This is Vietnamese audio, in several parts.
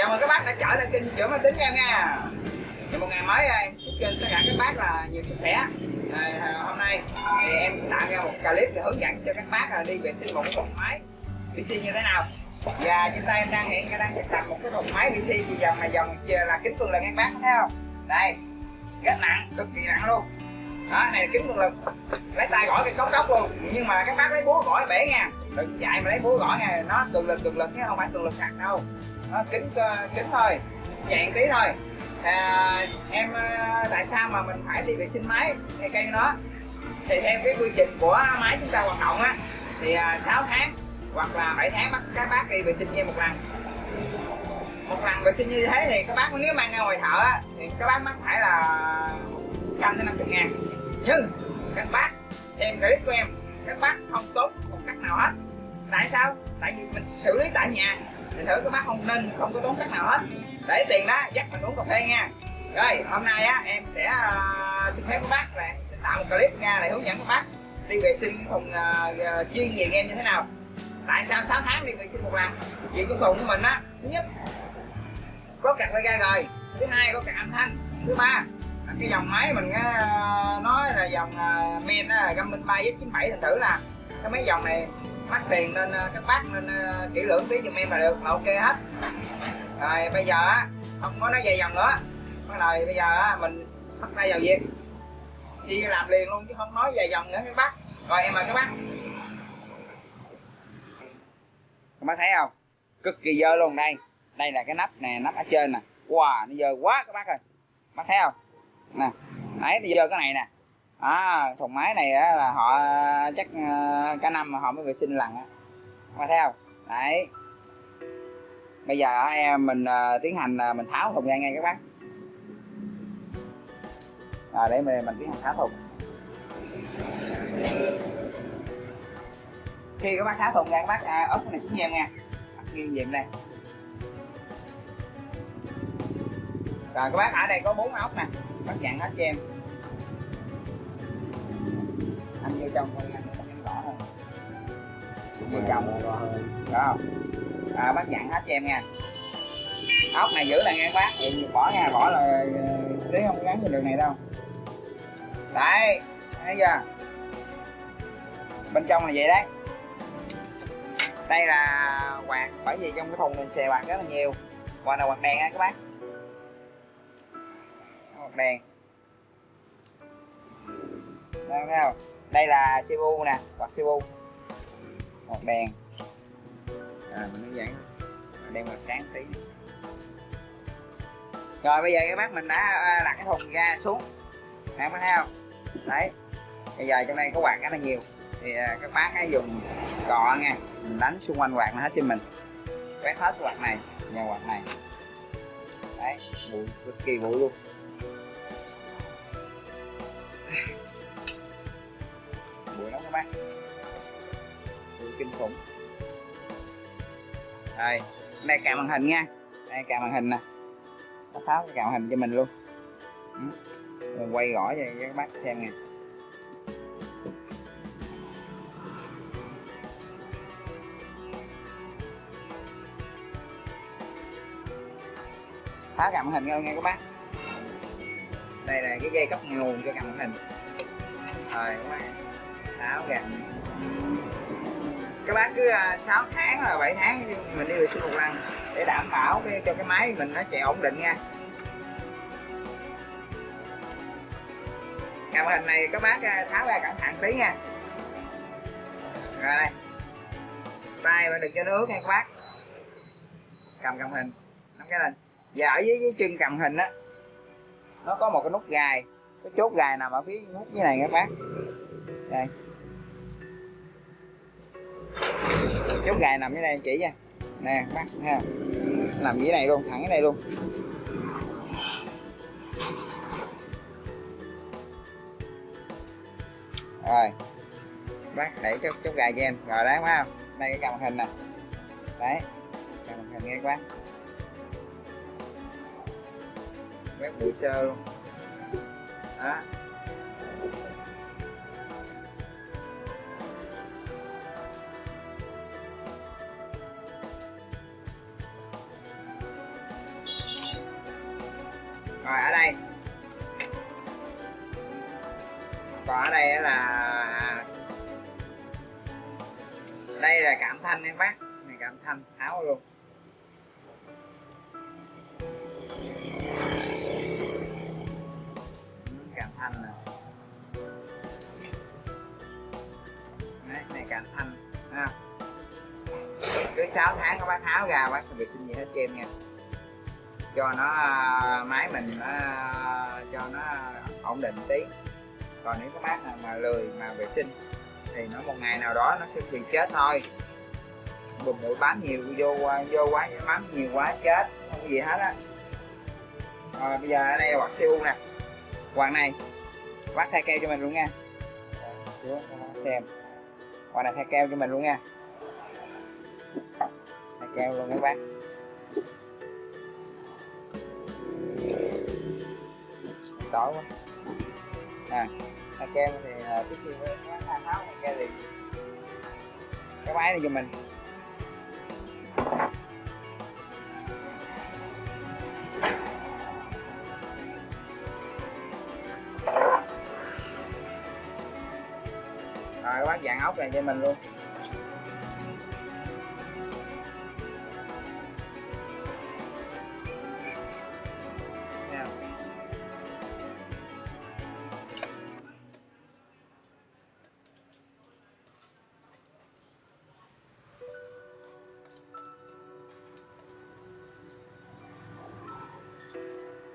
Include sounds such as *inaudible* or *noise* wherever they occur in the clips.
chào mừng các bác đã trở lại kênh chữa máy tính em nha. Một ngày mới em chúc kênh tất cả các bác là nhiều sức khỏe. À, hôm nay thì em sẽ tạo ra một clip để hướng dẫn cho các bác là đi vệ sinh một cái thùng máy PC như thế nào. Và trên tay em đang hiện đang thực tập một cái thùng máy PC thì dòng này dòng là kính cường lực các bác thấy không? Đây rất nặng cực kỳ nặng luôn. Đó này là kính cường lực. Lấy tay gõ cái cốc cốc luôn. Nhưng mà các bác lấy búa gõ bể nha. Đừng dạy mà lấy búa gõ nha nó cường lực cường lực chứ không phải cường lực sạc đâu. À, kính à, kính thôi dạng tí thôi. À, em à, tại sao mà mình phải đi vệ sinh máy hay cây nó thì theo cái quy trình của máy chúng ta hoạt động á thì à, 6 tháng hoặc là 7 tháng bắt các bác đi vệ sinh như một lần. Một lần vệ sinh như thế thì các bác nếu mang ra ngoài thợ á, thì các bác mắc phải là trăm đến năm chục ngàn. Nhưng các bác em clip của em các bác không tốn một cách nào hết. Tại sao? Tại vì mình xử lý tại nhà thì thử các bác không nên không có tốn cách nào hết. Để tiền đó dắt mình uống cà phê nha. Rồi hôm nay á em sẽ uh, xin phép các bác là em sẽ tạo một clip nha để hướng dẫn các bác đi vệ sinh thùng uh, à, à, chuyên về game như thế nào. Tại sao 6 tháng đi vệ sinh một lần? Vì cái thùng của mình á thứ nhất có cặp ra rồi thứ hai có cặp âm thanh thứ ba cái dòng máy mình uh, nói là dòng uh, men uh, Garmin 3 Z97 thành thử là. Cái mấy dòng này mắc tiền nên ờ, các bác nên ờ, kỹ lưỡng tí giùm em là được, là ok hết. Rồi, bây giờ á, không có nói dài dòng nữa. Bắt đầu bây giờ á, mình bắt tay vào việc. Đi làm liền luôn chứ không nói dài dòng nữa, các bác. Rồi, em mời các bác. Các bác thấy không? Cực kỳ dơ luôn, đây. Đây là cái nắp nè, nắp ở trên nè. Wow, nó dơ quá các bác ơi. Bác thấy không? Nè, đấy, nó dơ cái này nè à, thùng máy này á, là họ chắc ờ, cả năm mà họ mới vệ sinh lần á. Mà thấy không? Đấy. Bây giờ em mình ờ, tiến hành ờ, mình tháo thùng ra ngay các bác. À, để mình, mình tiến hành tháo thùng. Khi các bác tháo thùng ra các bác à, ốp cái này xuống em nha nghiêng về đây? Rồi các bác ở đây có bốn ốc nè. Bác dặn hết cho em. Trong coi anh anh rõ hơn vô trong rõ hơn đó không? À, bác dặn hết cho em nha. Ốc này giữ là nghe bác thì bỏ nha bỏ là tí không gắn trên đường này đâu. Đấy thấy chưa? Bên trong là vậy đấy. Đây là quạt bởi vì trong cái thùng mình xè quạt rất là nhiều. Quạt là quạt đèn á các bác? Quạt đèn. Đây thấy không đây là Cebu nè quạt Cebu. Một đèn. À mình hướng dẫn. Đèn màu sáng tí. Rồi, bây giờ cái bác mình đã à, đặt cái thùng ra xuống. Các bác thấy không? Đấy. Bây giờ trong đây có quạt rất là nhiều. Thì à, các bác hãy dùng cọ nha. Mình đánh xung quanh quạt nó hết cho mình. Quét hết quạt này, nhà quạt này. Đấy bụi cực kỳ bụi luôn. Các bạn. Kinh khủng. Đây đây cả màn hình nha. Đây cả màn hình nè. Nó tháo cái cài màn hình cho mình luôn. Ừ. Mình quay gõ cho các bác xem nè. Tháo cài màn hình nha các bác. Đây là cái dây cấp nguồn cho cài màn hình. Rồi, các bác sáu ra các bác cứ à, 6 tháng là 7 tháng mình đi vệ sinh một lần để đảm bảo cái, cho cái máy mình nó chạy ổn định nha. Cài màn hình này các bác à, tháo ra cẩn thận tí nha. Rồi đây. Tay mà đừng cho nước nha các bác. Cầm cầm hình nắm cái lên. Và ở dưới, dưới chân cầm hình á nó có một cái nút gài cái chốt gài nằm ở phía nút dưới này các bác. Đây. Chốt gài nằm dưới đây chỉ nha. Nè bắt ha, nằm dưới này luôn thẳng dưới này luôn. Rồi bác đẩy chốt chốt gài cho em. Rồi đấy phải không? Đây cái cầm hình nè. Đấy cầm hình nghe quá, bác quét bụi sơ luôn. Đó. Còn ở đây là đây là cảm thanh em bác. Này cảm thanh tháo luôn. Ừ, cảm thanh này Đấy, này cảm thanh. Ha. Cứ 6 tháng các bác tháo ra bác vệ sinh gì hết cho em nha. Cho nó à, máy mình nó, à, cho nó ổn định tí còn nếu các bác nào mà lười, mà vệ sinh, thì nó một ngày nào đó nó sẽ bị chết thôi. Bùm bụi bám nhiều, vô vô quá bám nhiều quá, chết, không có gì hết á. Rồi, bây giờ ở đây là quạt siêu nè. Quạt này bác thay keo cho mình luôn nha. Xem, quạt này thay keo cho mình luôn nha. Thay keo luôn các bác. Tối quá. À thay keo thì ờ, trước khi tháo tháo thay thì cái máy này cho mình. Rồi các bác dạng ốc này cho mình luôn.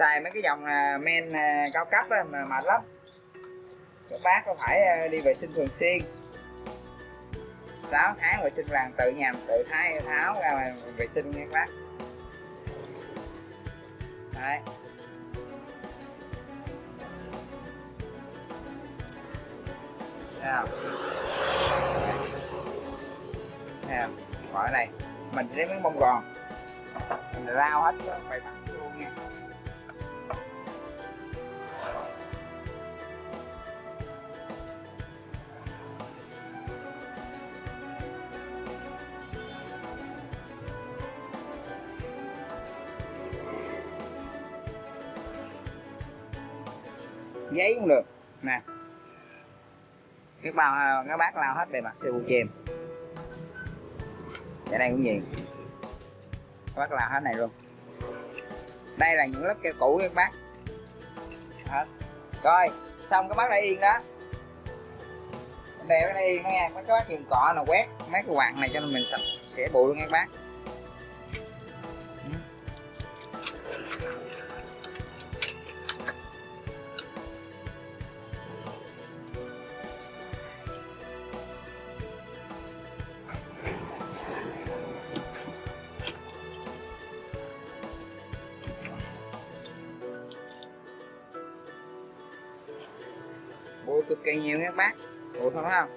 Xài mấy cái dòng là men à, cao cấp ấy, mà mệt lắm. Các bác có phải à, đi vệ sinh thường xuyên. 6 tháng vệ sinh làng tự nhà tự thái tháo ra mà vệ sinh nha các bác. Đấy. Thấy không? Thấy không? Khỏi này. Mình lấy miếng bông gòn. Mình rao hết phải bằng nè. Các bao các bác lao hết bề mặt siêu chìm ở đây cũng vậy. Các bác lao hết này luôn. Đây là những lớp keo cũ các bác hết rồi, xong các bác đã yên đó. Đèo nó yên đó nha. Mấy các bác dùng cọ nào quét mấy cái quạt này cho nên mình sạch sẽ bụi luôn nha các bác. Cực kỳ nhiều nha các bác. Bụi không thấy không?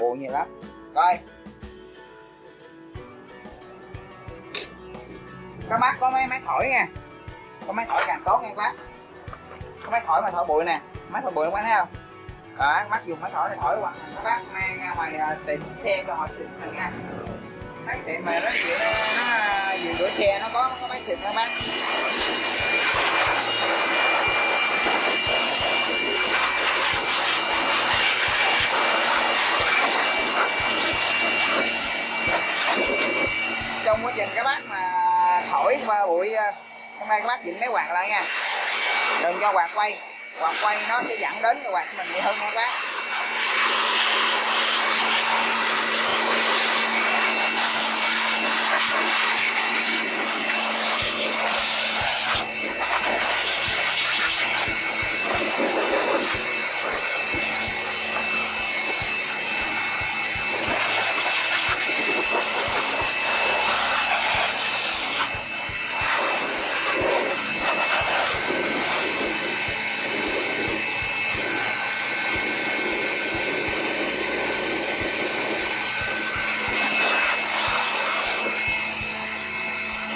Bộ bụi nhiều lắm. Rồi. Các bác có mấy máy thổi nha. Có máy thổi càng tốt nha các bác. Có máy thổi mà thổi bụi nè. Máy thổi bụi các bác thấy không? Đó các bác dùng máy thổi này thổi hoặc các bác mang ra ngoài à, tiệm xe cho họ xịn mình nha. Mấy tiệm mà nó gì nó, nó gì rửa xe nó có nó có máy xịn các bác. Trong quá trình các bác mà thổi qua bụi ờ, hôm nay các bác chỉnh máy quạt lại nha. Đừng cho quạt quay. Quạt quay nó sẽ dẫn đến cái quạt mình bị hư nha các bác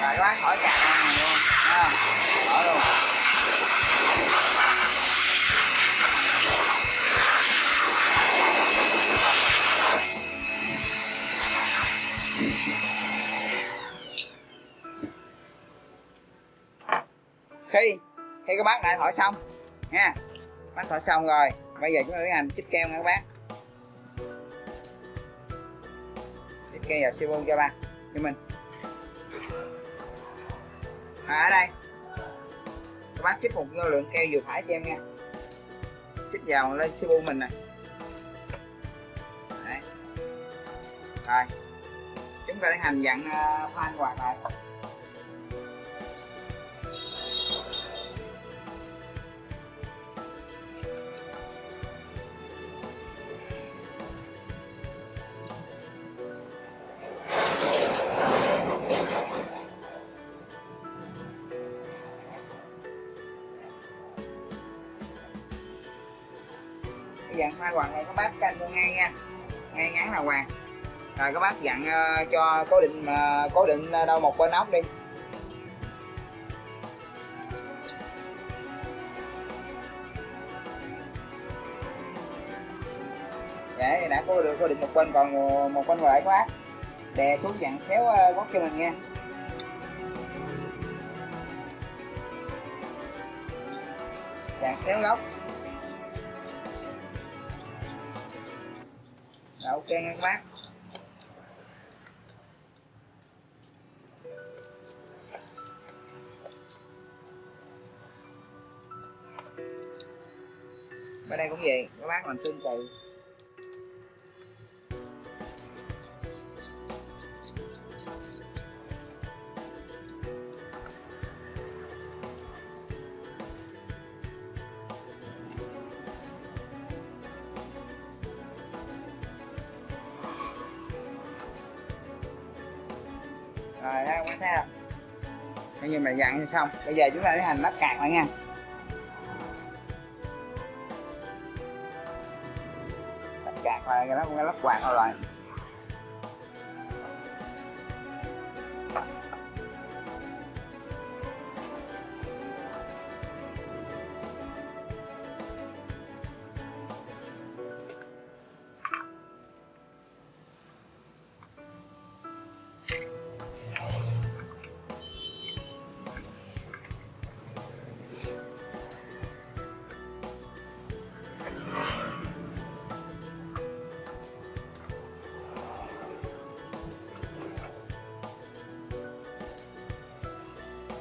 rồi các bác khỏi cạn này luôn ha khỏi luôn khi khi các bác đại thổi xong. Nha. Bác thổi xong rồi. Bây giờ chúng ta tiến hành chích keo nha các bác. Chích keo vào siêu cho ba. Cho mình. À, ở đây. Các bác chích một lượng keo vừa phải cho em nha. Chích vào lên siêu mình này Đấy. rồi. Chúng ta tiến hành dặn uh, khoan quạt lại. Dặn hoa hoàng này có bác canh mua ngay nha. Ngay ngắn là hoàng. Rồi các bác dặn uh, cho cố định uh, cố định ờ, uh, đâu một bên ốc đi. Để đã cố được cố định một bên còn một bên còn lại các bác đè xuống dặn xéo uh, góc cho mình nha. Dặn xéo góc. Rồi, ok nha các bác. Bên đây cũng vậy các bác làm tương tự rồi đang các theo. Thấy không coi như mình dặn xong. Bây giờ chúng ta tiến hành lắp cạc lại nha. Lắp cạc lại, cái lắp lắp quạt rồi.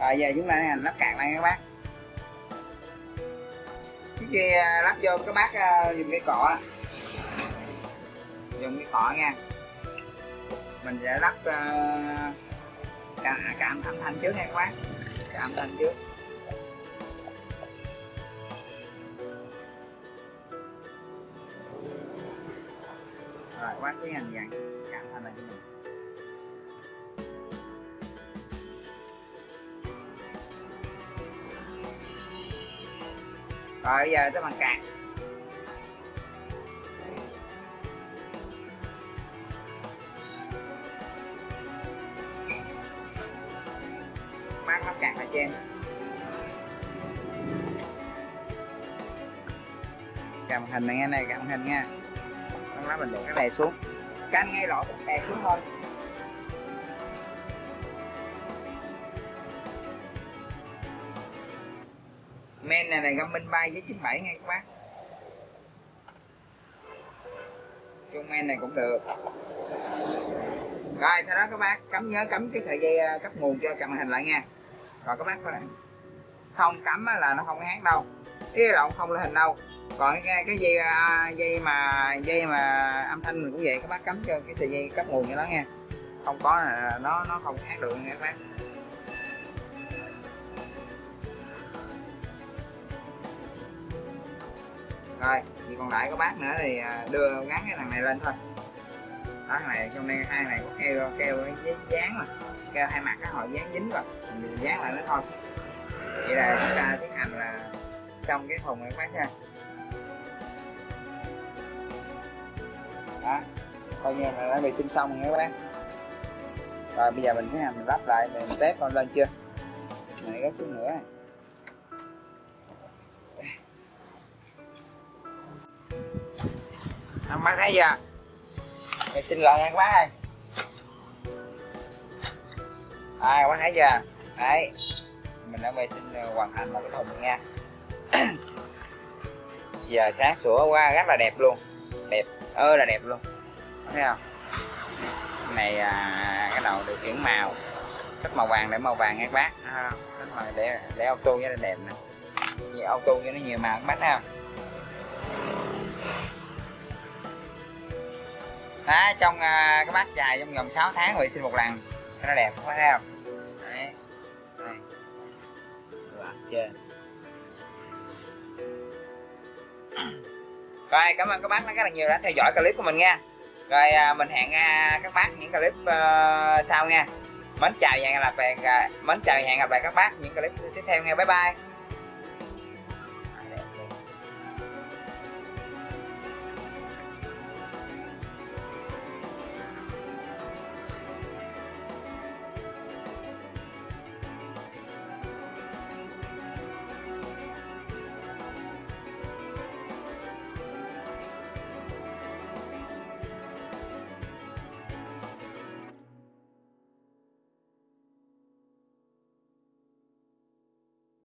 Rồi giờ chúng ta hành lắp cạn lại các bác. Trước khi à, lắp vô các bác à, dùng cái cọ dùng cái cọ nha. Mình sẽ lắp cạn cả, cả âm thanh trước nha các bác. Cả âm thanh trước. Rồi các bác tiến hành dặn rồi bây giờ tới bằng cạc. Bác lắp cạc lại cho em. Cầm hình này nghe này cầm hình nha. Bác lắp mình để cái này xuống. Canh ngay lỗ cái đè xuống thôi. Men này là găm minh bay với 97 nghe các bác. Chung men này cũng được. Rồi sau đó các bác cắm nhớ cắm cái sợi dây à, cấp nguồn cho cầm hình lại nha. Rồi các bác không cắm là nó không có hát đâu. Cái là không lên hình đâu. Còn cái, cái dây à, dây mà dây mà âm thanh mình cũng vậy. Các bác cắm cho cái sợi dây cấp nguồn cho nó nha. Không có là nó nó không hát được nha các bác. Rồi thì còn lại có bác nữa thì à, đưa gắn cái thằng này lên thôi. Đó, thằng này trong đây, hai này có keo keo dán mà keo hai mặt cái họ dán dính rồi mình dán lại nó thôi. Vậy là chúng ta tiến hành là xong cái thùng này các bác nha. Đó, coi như là đã vệ sinh xong rồi các bác. Rồi, bây giờ mình tiến hành mình lắp lại, mình test con lên chưa? Này, gấp xuống nữa. này ăn bác thấy chưa Mày xin lỗi nha các bác ơi. À, các bác thấy chưa đấy. Mình đã vệ sinh ờ, hoàn thành một cái thùng nha. *clears throat* Giờ sáng sủa qua rất là đẹp luôn. Đẹp ơ là đẹp luôn. Thấy không? Cái này à, cái đầu điều khiển màu. Thích màu vàng để màu vàng các bác. À, thích màu để để auto cho nó đẹp nè. Như auto cho nó nhiều màu các bác ha đó trong à, cái bát dài trong vòng 6 tháng vệ sinh một lần. Cho nó đẹp không thấy không? Đấy. Đây. Rồi, trên. *clears throat* Rồi cảm ơn các bác rất là nhiều đã theo dõi clip của mình nha. Rồi à, mình hẹn à, các bác những clip ờ, sau nha. Mến chào và hẹn gặp lại mến chào và hẹn gặp lại các bác những clip tiếp theo nha. Bye bye.